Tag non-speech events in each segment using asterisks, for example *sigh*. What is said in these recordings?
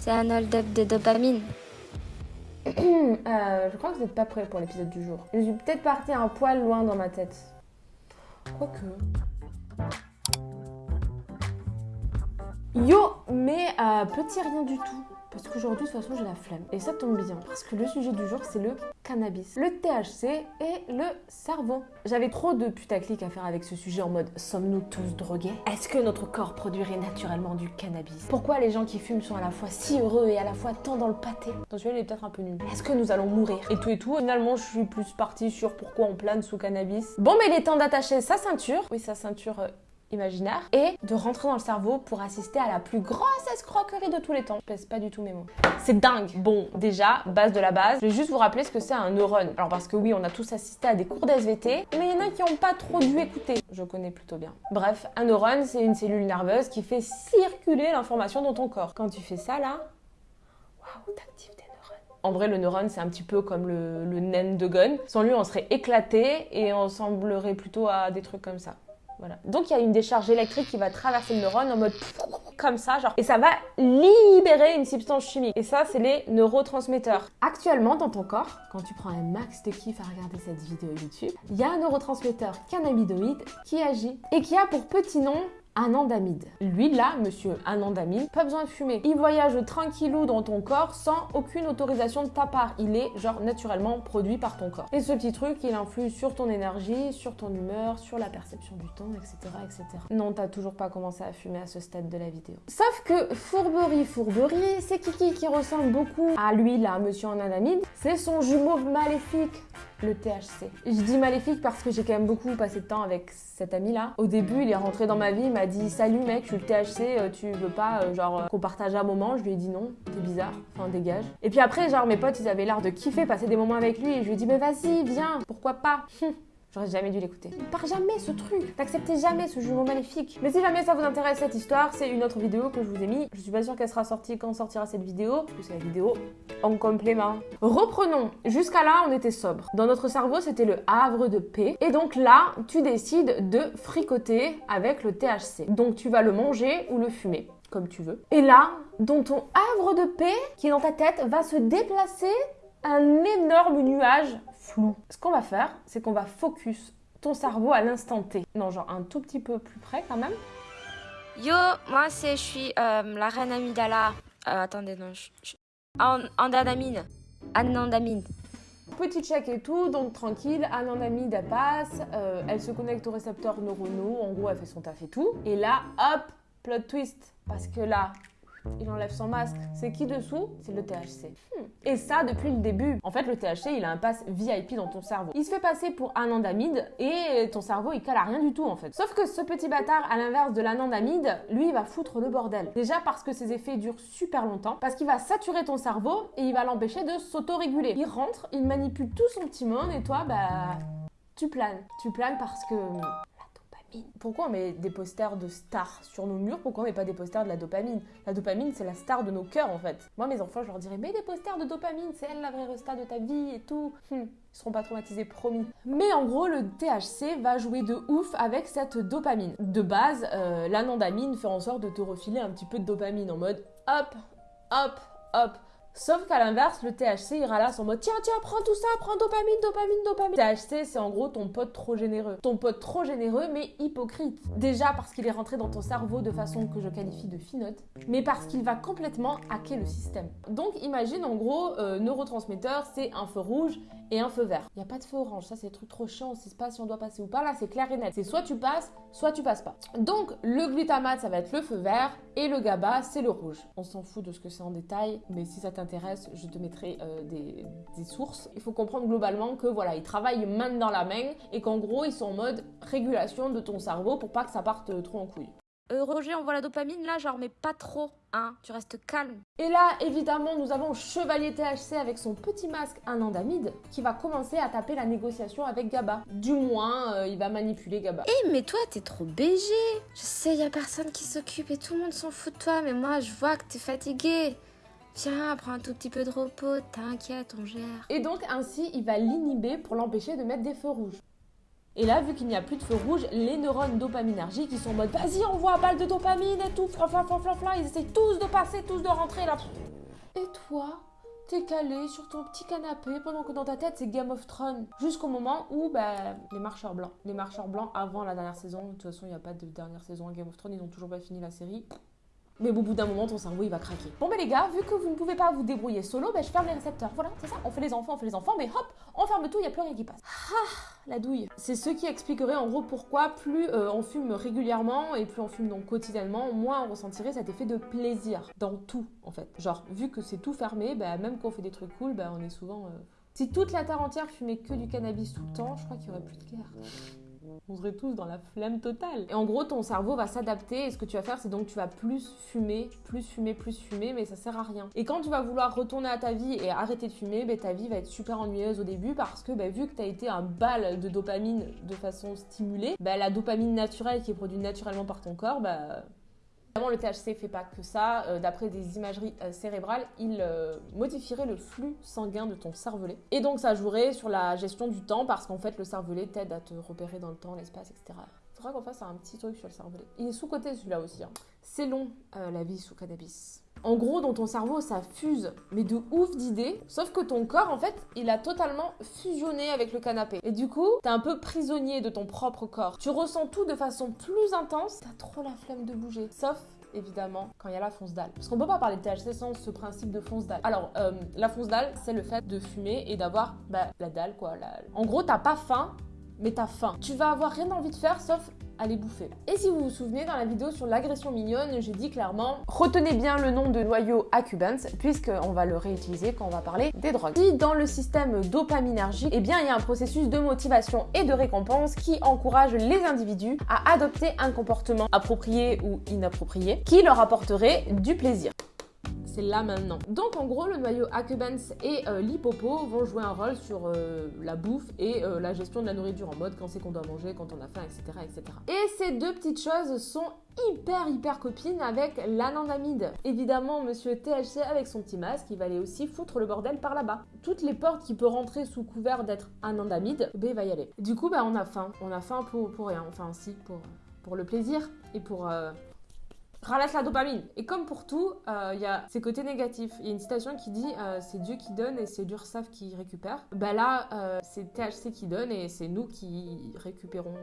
C'est un hold-up de dopamine. *clears throat* Euh, je crois que vous n'êtes pas prêts pour l'épisode du jour. Je suis peut-être partie un poil loin dans ma tête. Quoique. Yo, mais euh, petit rien du tout. Parce qu'aujourd'hui, de toute façon, j'ai la flemme. Et ça tombe bien, parce que le sujet du jour, c'est le cannabis. Le THC et le cerveau. J'avais trop de putaclic à faire avec ce sujet en mode sommes-nous tous drogués? Est-ce que notre corps produirait naturellement du cannabis? Pourquoi les gens qui fument sont à la fois si heureux et à la fois tant dans le pâté? Celui-là, il est peut-être un peu nul. Est-ce que nous allons mourir? Et tout et tout. Finalement, je suis plus partie sur pourquoi on plane sous cannabis. Bon, mais il est temps d'attacher sa ceinture. Oui, sa ceinture euh, imaginaire et de rentrer dans le cerveau pour assister à la plus grosse escroquerie de tous les temps. Je pèse pas du tout mes mots. C'est dingue. Bon, déjà, base de la base, je vais juste vous rappeler ce que c'est un neurone. Alors parce que oui, on a tous assisté à des cours d'SVT, mais il y en a qui n'ont pas trop dû écouter. Je connais plutôt bien. Bref, un neurone, c'est une cellule nerveuse qui fait circuler l'information dans ton corps. Quand tu fais ça là, waouh, t'actives des neurones. En vrai, le neurone, c'est un petit peu comme le, le de gun. Sans lui, on serait éclaté et on semblerait plutôt à des trucs comme ça. Donc il y a une décharge électrique qui va traverser le neurone en mode comme ça, genre, et ça va libérer une substance chimique. Et ça, c'est les neurotransmetteurs. Actuellement, dans ton corps, quand tu prends un max de kiff à regarder cette vidéo YouTube, il y a un neurotransmetteur cannabinoïde qui agit et qui a pour petit nom anandamide. Lui là, monsieur anandamide, pas besoin de fumer. Il voyage tranquillou dans ton corps sans aucune autorisation de ta part. Il est genre naturellement produit par ton corps. Et ce petit truc, il influe sur ton énergie, sur ton humeur, sur la perception du temps, etc. etc. Non, t'as toujours pas commencé à fumer à ce stade de la vidéo. Sauf que fourberie, fourberie, c'est Kiki qui ressemble beaucoup à lui là, monsieur anandamide. C'est son jumeau maléfique le THC. Je dis maléfique parce que j'ai quand même beaucoup passé de temps avec cet ami là. Au début, il est rentré dans ma vie, il m'a dit salut mec, je suis le THC, euh, tu veux pas euh, genre euh, qu'on partage un moment? Je lui ai dit non, t'es bizarre, enfin dégage. Et puis après, genre mes potes, ils avaient l'air de kiffer passer des moments avec lui et je lui ai dit mais vas-y, viens, pourquoi pas? J'aurais jamais dû l'écouter. Il part jamais ce truc. T'acceptais jamais ce jumeau maléfique. Mais si jamais ça vous intéresse cette histoire, c'est une autre vidéo que je vous ai mis. Je suis pas sûre qu'elle sera sortie quand sortira cette vidéo, parce que c'est la vidéo en complément. Reprenons. Jusqu'à là, on était sobre. Dans notre cerveau, c'était le havre de paix. Et donc là, tu décides de fricoter avec le THC. Donc tu vas le manger ou le fumer comme tu veux. Et là, dans ton havre de paix, qui est dans ta tête, va se déplacer un énorme nuage flou. Ce qu'on va faire, c'est qu'on va focus ton cerveau à l'instant T. Non, genre un tout petit peu plus près quand même. Yo, moi c'est, je suis euh, la reine Amidala. Euh, attendez, non, je, je... An- Andadamine. Anandamine. Petit check et tout, donc tranquille, anandamide elle passe, euh, elle se connecte aux récepteurs neuronaux, en gros elle fait son taf et tout. Et là, hop, plot twist, parce que là, il enlève son masque. C'est qui dessous? C'est le THC. Hmm. Et ça depuis le début. En fait, le THC, il a un pass VIP dans ton cerveau. Il se fait passer pour anandamide et ton cerveau, il cale à rien du tout en fait. Sauf que ce petit bâtard, à l'inverse de l'anandamide, lui, il va foutre le bordel. Déjà parce que ses effets durent super longtemps, parce qu'il va saturer ton cerveau et il va l'empêcher de s'autoréguler. Il rentre, il manipule tout son petit monde et toi, bah, tu planes. Tu planes parce que pourquoi on met des posters de stars sur nos murs? Pourquoi on met pas des posters de la dopamine? La dopamine, c'est la star de nos cœurs en fait. Moi, mes enfants, je leur dirais, mets des posters de dopamine, c'est elle la vraie resta de ta vie et tout. Hum, ils seront pas traumatisés, promis. Mais en gros, le THC va jouer de ouf avec cette dopamine. De base, euh, l'anandamine fait en sorte de te refiler un petit peu de dopamine en mode hop, hop, hop. Sauf qu'à l'inverse, le THC ira là en mode tiens, tiens, prends tout ça, prends dopamine, dopamine, dopamine. THC, c'est en gros ton pote trop généreux. Ton pote trop généreux, mais hypocrite. Déjà parce qu'il est rentré dans ton cerveau de façon que je qualifie de finote, mais parce qu'il va complètement hacker le système. Donc imagine en gros, euh, neurotransmetteur, c'est un feu rouge et un feu vert. Il n'y a pas de feu orange, ça c'est des trucs trop chiants, on sait pas si on doit passer ou pas. Là, c'est clair et net. C'est soit tu passes, soit tu passes pas. Donc le glutamate, ça va être le feu vert et le GABA, c'est le rouge. On s'en fout de ce que c'est en détail, mais si ça t'intéresse, je te mettrai euh, des, des, sources. Il faut comprendre globalement que voilà, ils travaillent main dans la main et qu'en gros, ils sont en mode régulation de ton cerveau pour pas que ça parte trop en couille. Euh, Roger, on voit la dopamine là, genre, mais pas trop, hein, tu restes calme. Et là, évidemment, nous avons Chevalier THC avec son petit masque anandamide qui va commencer à taper la négociation avec GABA. Du moins, euh, il va manipuler GABA. Eh, mais toi, t'es trop BG. Je sais, y a personne qui s'occupe et tout le monde s'en fout de toi, mais moi, je vois que t'es fatigué. Viens, prends un tout petit peu de repos, t'inquiète, on gère. Et donc, ainsi, il va l'inhiber pour l'empêcher de mettre des feux rouges. Et là, vu qu'il n'y a plus de feu rouge, les neurones dopaminergiques, ils sont en mode vas-y, envoie balle de dopamine et tout, fla fla fla fla fla. Ils essayent tous de passer, tous de rentrer là. Et toi T'es calé sur ton petit canapé pendant que dans ta tête c'est Game of Thrones. Jusqu'au moment où bah, les marcheurs blancs. Les marcheurs blancs avant la dernière saison. De toute façon, il n'y a pas de dernière saison à Game of Thrones. Ils n'ont toujours pas fini la série. Mais au bout d'un moment, ton cerveau il va craquer. Bon, ben les gars, vu que vous ne pouvez pas vous débrouiller solo, ben je ferme les récepteurs. Voilà, c'est ça. On fait les enfants, on fait les enfants, mais hop, on ferme tout, il n'y a plus rien qui passe. Ah, la douille. C'est ce qui expliquerait en gros pourquoi plus euh, on fume régulièrement et plus on fume donc quotidiennement, moins on ressentirait cet effet de plaisir dans tout en fait. Genre, vu que c'est tout fermé, ben, même quand on fait des trucs cool, ben, on est souvent. Euh, si toute la terre entière fumait que du cannabis tout le temps, je crois qu'il y aurait plus de guerre on serait tous dans la flemme totale. Et en gros, ton cerveau va s'adapter et ce que tu vas faire, c'est donc tu vas plus fumer, plus fumer, plus fumer, mais ça sert à rien. Et quand tu vas vouloir retourner à ta vie et arrêter de fumer, ben, ta vie va être super ennuyeuse au début parce que ben, vu que tu as été un bal de dopamine de façon stimulée, ben, la dopamine naturelle qui est produite naturellement par ton corps, ben, Évidemment, le THC fait pas que ça. Euh, d'après des imageries euh, cérébrales, il euh, modifierait le flux sanguin de ton cervelet. Et donc, ça jouerait sur la gestion du temps parce qu'en fait, le cervelet t'aide à te repérer dans le temps, l'espace, etc. Faudra qu'on fasse un petit truc sur le cervelet. Il est sous-côté celui-là aussi. Hein. C'est long, la vie sous cannabis. En gros, dans ton cerveau, ça fuse, mais de ouf d'idées. Sauf que ton corps, en fait, il a totalement fusionné avec le canapé. Et du coup, t'es un peu prisonnier de ton propre corps. Tu ressens tout de façon plus intense. T'as trop la flemme de bouger. Sauf évidemment quand il y a la fonce dalle. Parce qu'on peut pas parler de THC sans ce principe de fonce dalle. Alors, euh, la fonce dalle, c'est le fait de fumer et d'avoir bah, la dalle quoi. En gros, t'as pas faim, mais t'as faim. Tu vas avoir rien envie de faire sauf aller bouffer. Et si vous vous souvenez, dans la vidéo sur l'agression mignonne, j'ai dit clairement retenez bien le nom de noyau Accubans, puisqu'on va le réutiliser quand on va parler des drogues. Si dans le système dopaminergique, eh bien, il y a un processus de motivation et de récompense qui encourage les individus à adopter un comportement approprié ou inapproprié qui leur apporterait du plaisir c'est là maintenant. Donc en gros, le noyau Accumbens et euh, l'hippopo vont jouer un rôle sur euh, la bouffe et euh, la gestion de la nourriture en mode quand c'est qu'on doit manger, quand on a faim, etc., etc. Et ces deux petites choses sont hyper hyper copines avec l'anandamide. Évidemment, monsieur THC avec son petit masque, il va aller aussi foutre le bordel par là-bas. Toutes les portes qui peut rentrer sous couvert d'être anandamide, ben il va y aller. Du coup, bah on a faim. On a faim pour, pour rien. Enfin, si, pour, pour le plaisir et pour ralasse la dopamine. Et comme pour tout, euh, il y a ses côtés négatifs. Il y a une citation qui dit euh, c'est Dieu qui donne et c'est l'URSAF qui récupère. Bah là, euh, c'est THC qui donne et c'est nous qui récupérons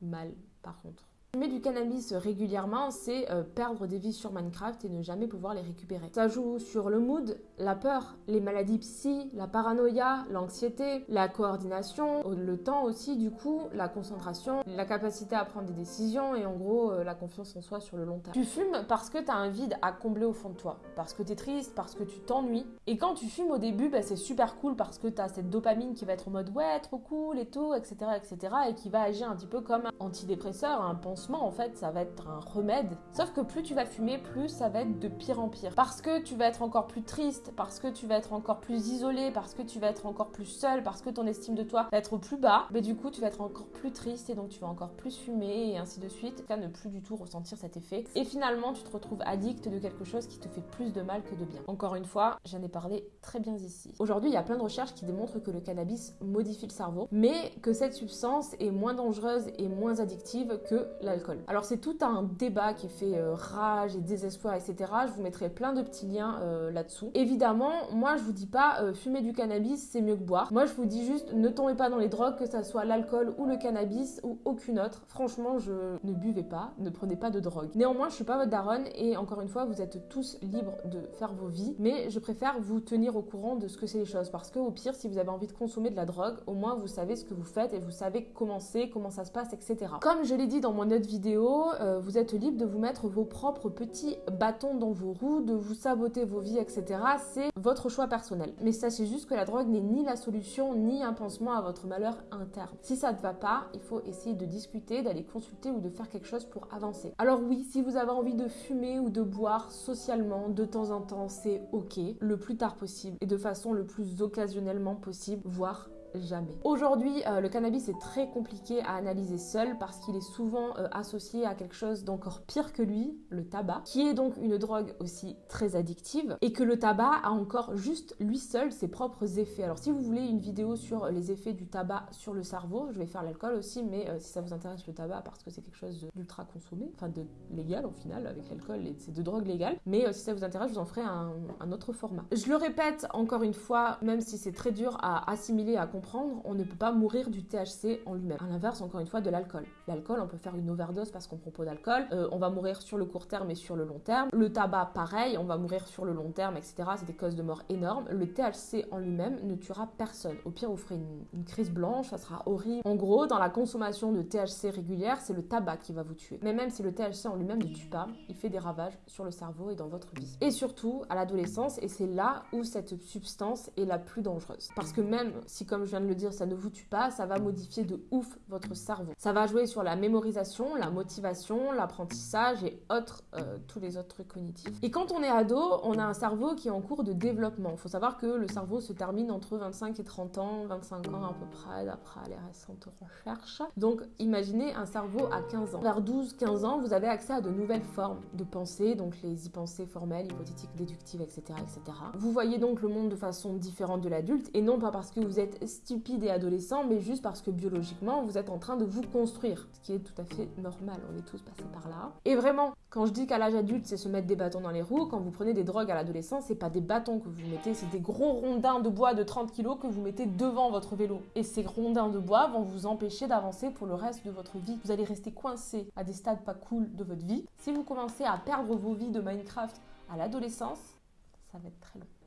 mal par contre. Fumer du cannabis régulièrement, c'est euh, perdre des vies sur Minecraft et ne jamais pouvoir les récupérer. Ça joue sur le mood, la peur, les maladies psy, la paranoïa, l'anxiété, la coordination, le temps aussi du coup, la concentration, la capacité à prendre des décisions et en gros euh, la confiance en soi sur le long terme. Tu fumes parce que tu as un vide à combler au fond de toi, parce que tu es triste, parce que tu t'ennuies. Et quand tu fumes au début, bah, c'est super cool parce que tu as cette dopamine qui va être en mode ouais, trop cool et tout, etc., etc. et qui va agir un petit peu comme un antidépresseur, un en fait, ça va être un remède. Sauf que plus tu vas fumer, plus ça va être de pire en pire. Parce que tu vas être encore plus triste, parce que tu vas être encore plus isolé, parce que tu vas être encore plus seul, parce que ton estime de toi va être plus bas, mais du coup, tu vas être encore plus triste et donc tu vas encore plus fumer et ainsi de suite. Tu ne plus du tout ressentir cet effet. Et finalement, tu te retrouves addict de quelque chose qui te fait plus de mal que de bien. Encore une fois, j'en ai parlé très bien ici. Aujourd'hui, il y a plein de recherches qui démontrent que le cannabis modifie le cerveau, mais que cette substance est moins dangereuse et moins addictive que la alors c'est tout un débat qui fait euh, rage et désespoir, etc. Je vous mettrai plein de petits liens euh, là-dessous. Évidemment, moi je vous dis pas euh, fumer du cannabis c'est mieux que boire. Moi je vous dis juste ne tombez pas dans les drogues, que ça soit l'alcool ou le cannabis ou aucune autre. Franchement, je ne buvez pas, ne prenez pas de drogue. Néanmoins, je suis pas votre daronne et encore une fois, vous êtes tous libres de faire vos vies, mais je préfère vous tenir au courant de ce que c'est les choses parce que au pire, si vous avez envie de consommer de la drogue, au moins vous savez ce que vous faites et vous savez comment c'est, comment ça se passe, etc. Comme je l'ai dit dans mon autre vidéo, euh, vous êtes libre de vous mettre vos propres petits bâtons dans vos roues, de vous saboter vos vies, etc. C'est votre choix personnel. Mais sachez juste que la drogue n'est ni la solution, ni un pansement à votre malheur interne. Si ça ne va pas, il faut essayer de discuter, d'aller consulter ou de faire quelque chose pour avancer. Alors oui, si vous avez envie de fumer ou de boire socialement de temps en temps, c'est ok, le plus tard possible et de façon le plus occasionnellement possible, voire jamais. Aujourd'hui, euh, le cannabis est très compliqué à analyser seul parce qu'il est souvent euh, associé à quelque chose d'encore pire que lui, le tabac, qui est donc une drogue aussi très addictive et que le tabac a encore juste lui seul ses propres effets. Alors si vous voulez une vidéo sur les effets du tabac sur le cerveau, je vais faire l'alcool aussi, mais euh, si ça vous intéresse le tabac parce que c'est quelque chose d'ultra consommé, enfin de légal au final avec l'alcool, c'est de drogue légale, mais si ça vous intéresse, je vous en ferai un, un autre format. Je le répète encore une fois, même si c'est très dur à assimiler, à comprendre, on ne peut pas mourir du THC en lui-même. À l'inverse, encore une fois, de l'alcool. L'alcool, on peut faire une overdose parce qu'on pas d'alcool. Euh, on va mourir sur le court terme et sur le long terme. Le tabac, pareil, on va mourir sur le long terme, etc. C'est des causes de mort énormes. Le THC en lui-même ne tuera personne. Au pire, vous ferez une, une crise blanche, ça sera horrible. En gros, dans la consommation de THC régulière, c'est le tabac qui va vous tuer. Mais même si le THC en lui-même ne tue pas, il fait des ravages sur le cerveau et dans votre vie. Et surtout, à l'adolescence, et c'est là où cette substance est la plus dangereuse. Parce que même si, comme je viens de le dire, ça ne vous tue pas, ça va modifier de ouf votre cerveau. Ça va jouer sur la mémorisation, la motivation, l'apprentissage et autres, euh, tous les autres trucs cognitifs. Et quand on est ado, on a un cerveau qui est en cours de développement. Il faut savoir que le cerveau se termine entre 25 et 30 ans, 25 ans à peu près, d'après les récentes recherches. Donc imaginez un cerveau à 15 ans. Vers 12-15 ans, vous avez accès à de nouvelles formes de pensée, donc les y-pensées formelles, hypothétiques, déductives, etc., etc. Vous voyez donc le monde de façon différente de l'adulte, et non pas parce que vous êtes stupide et adolescent, mais juste parce que biologiquement, vous êtes en train de vous construire, ce qui est tout à fait normal, on est tous passés par là. Et vraiment, quand je dis qu'à l'âge adulte, c'est se mettre des bâtons dans les roues, quand vous prenez des drogues à l'adolescence, c'est pas des bâtons que vous mettez, c'est des gros rondins de bois de 30 kg que vous mettez devant votre vélo. Et ces rondins de bois vont vous empêcher d'avancer pour le reste de votre vie. Vous allez rester coincé à des stades pas cool de votre vie. Si vous commencez à perdre vos vies de Minecraft à l'adolescence,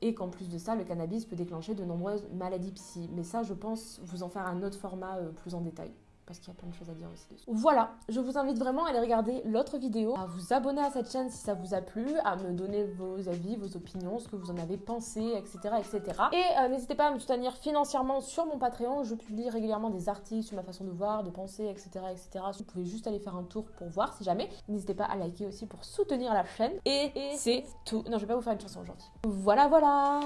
Et qu'en plus de ça, le cannabis peut déclencher de nombreuses maladies psy. Mais ça, je pense vous en faire un autre format euh, plus en détail parce qu'il y a plein de choses à dire aussi dessus. Voilà, je vous invite vraiment à aller regarder l'autre vidéo, à vous abonner à cette chaîne si ça vous a plu, à me donner vos avis, vos opinions, ce que vous en avez pensé, etc. etc. Et euh, n'hésitez pas à me soutenir financièrement sur mon Patreon, je publie régulièrement des articles sur ma façon de voir, de penser, etc. etc. Vous pouvez juste aller faire un tour pour voir si jamais. N'hésitez pas à liker aussi pour soutenir la chaîne. Et, c'est tout. Non, je vais pas vous faire une chanson aujourd'hui. Voilà, voilà